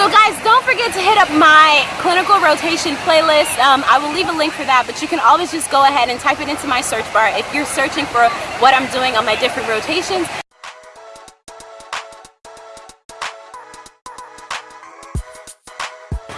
So guys, don't forget to hit up my clinical rotation playlist. Um, I will leave a link for that, but you can always just go ahead and type it into my search bar if you're searching for what I'm doing on my different rotations.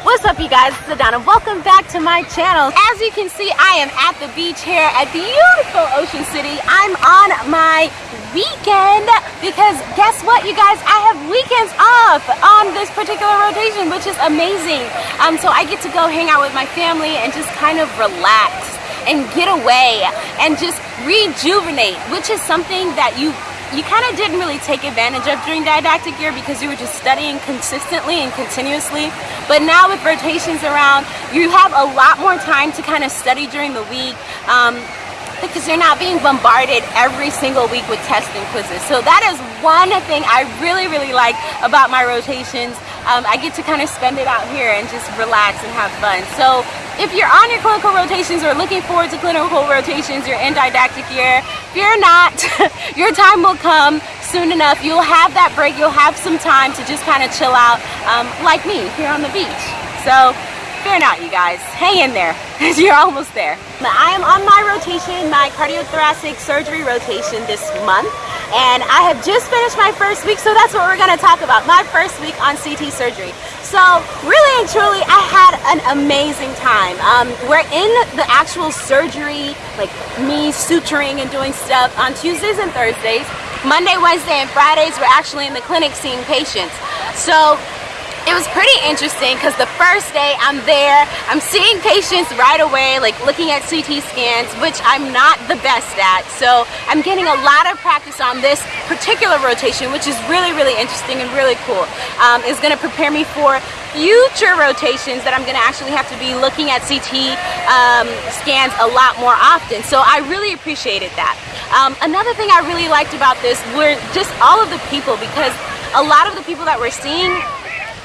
What's up you guys, it's Adana. Welcome back to my channel. As you can see, I am at the beach here at beautiful Ocean City. I'm on my weekend because guess what you guys, I have weekends off on this particular rotation, which is amazing. Um, so I get to go hang out with my family and just kind of relax and get away and just rejuvenate, which is something that you you kind of didn't really take advantage of during didactic year because you were just studying consistently and continuously. But now with rotations around, you have a lot more time to kind of study during the week. Um, because you're not being bombarded every single week with tests and quizzes. So that is one thing I really, really like about my rotations. Um, I get to kind of spend it out here and just relax and have fun. So if you're on your clinical rotations or looking forward to clinical rotations, you're in didactic year, fear not, your time will come soon enough. You'll have that break, you'll have some time to just kind of chill out um, like me here on the beach. So Fear not, you guys. Hang in there, you're almost there. I am on my rotation, my cardiothoracic surgery rotation this month, and I have just finished my first week, so that's what we're gonna talk about, my first week on CT surgery. So really and truly, I had an amazing time. Um, we're in the actual surgery, like me suturing and doing stuff on Tuesdays and Thursdays. Monday, Wednesday, and Fridays, we're actually in the clinic seeing patients. So it was pretty interesting because the first day I'm there, I'm seeing patients right away, like looking at CT scans, which I'm not the best at. So I'm getting a lot of practice on this particular rotation, which is really, really interesting and really cool. Um, it's going to prepare me for future rotations that I'm going to actually have to be looking at CT um, scans a lot more often. So I really appreciated that. Um, another thing I really liked about this were just all of the people because a lot of the people that we're seeing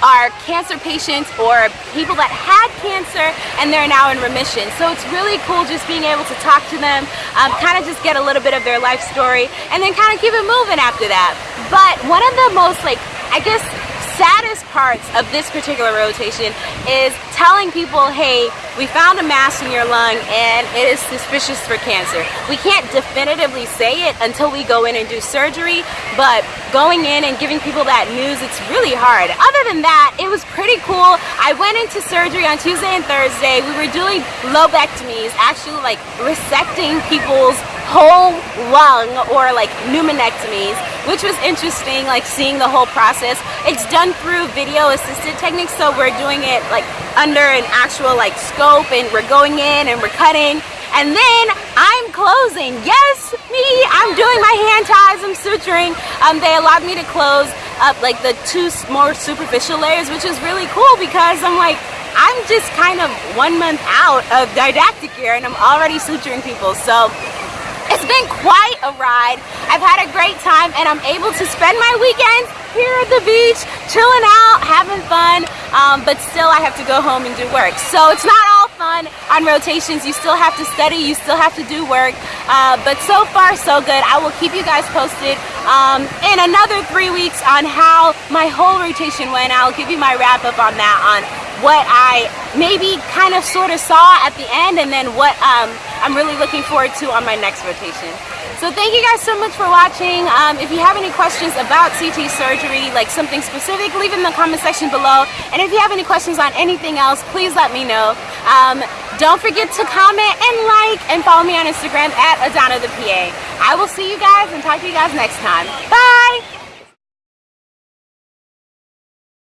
are cancer patients or people that had cancer and they're now in remission. So it's really cool just being able to talk to them, um, kind of just get a little bit of their life story and then kind of keep it moving after that. But one of the most like, I guess, saddest parts of this particular rotation is telling people, hey, we found a mass in your lung and it is suspicious for cancer. We can't definitively say it until we go in and do surgery, but going in and giving people that news, it's really hard. Other than that, it was pretty cool. I went into surgery on Tuesday and Thursday. We were doing lobectomies, actually like resecting people's whole lung or like pneumonectomies, which was interesting, like seeing the whole process. It's done through video assisted techniques, so we're doing it like under an actual like scope and we're going in and we're cutting. And then I'm closing. Yes, me, I'm doing my hand ties, I'm suturing. Um, they allowed me to close up like the two more superficial layers, which is really cool because I'm like, I'm just kind of one month out of didactic year and I'm already suturing people. So it's been quite a ride. I've had a great time and I'm able to spend my weekends here at the beach, chilling out, having fun, um, but still I have to go home and do work. So it's not all on rotations. You still have to study, you still have to do work, uh, but so far so good. I will keep you guys posted um, in another three weeks on how my whole rotation went. I'll give you my wrap up on that, on what I maybe kind of sort of saw at the end and then what um, I'm really looking forward to on my next rotation. So thank you guys so much for watching. Um, if you have any questions about CT surgery, like something specific, leave in the comment section below. And if you have any questions on anything else, please let me know. Um, don't forget to comment and like and follow me on Instagram at Adana the PA. I will see you guys and talk to you guys next time. Bye!